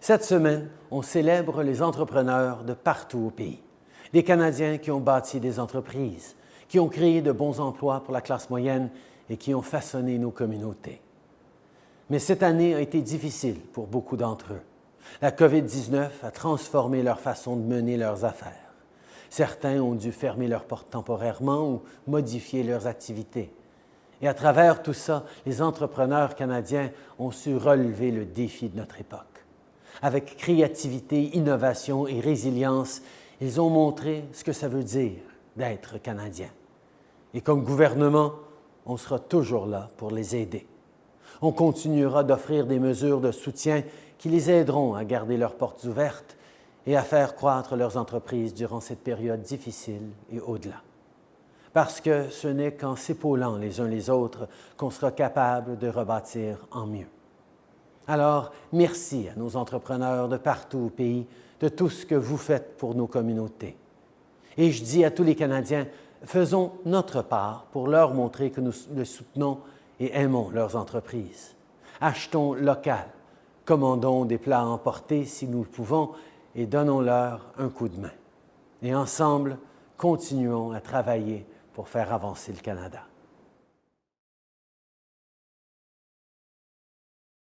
Cette semaine, on célèbre les entrepreneurs de partout au pays. Des Canadiens qui ont bâti des entreprises, qui ont créé de bons emplois pour la classe moyenne et qui ont façonné nos communautés. Mais cette année a été difficile pour beaucoup d'entre eux. La COVID-19 a transformé leur façon de mener leurs affaires. Certains ont dû fermer leurs portes temporairement ou modifier leurs activités. Et à travers tout ça, les entrepreneurs canadiens ont su relever le défi de notre époque. Avec créativité, innovation et résilience, ils ont montré ce que ça veut dire d'être canadien. Et comme gouvernement, on sera toujours là pour les aider. On continuera d'offrir des mesures de soutien qui les aideront à garder leurs portes ouvertes et à faire croître leurs entreprises durant cette période difficile et au-delà. Parce que ce n'est qu'en s'épaulant les uns les autres qu'on sera capable de rebâtir en mieux. Alors, merci à nos entrepreneurs de partout au pays de tout ce que vous faites pour nos communautés. Et je dis à tous les Canadiens, faisons notre part pour leur montrer que nous les soutenons et aimons leurs entreprises. Achetons local, commandons des plats à emporter si nous le pouvons et donnons-leur un coup de main. Et ensemble, continuons à travailler pour faire avancer le Canada.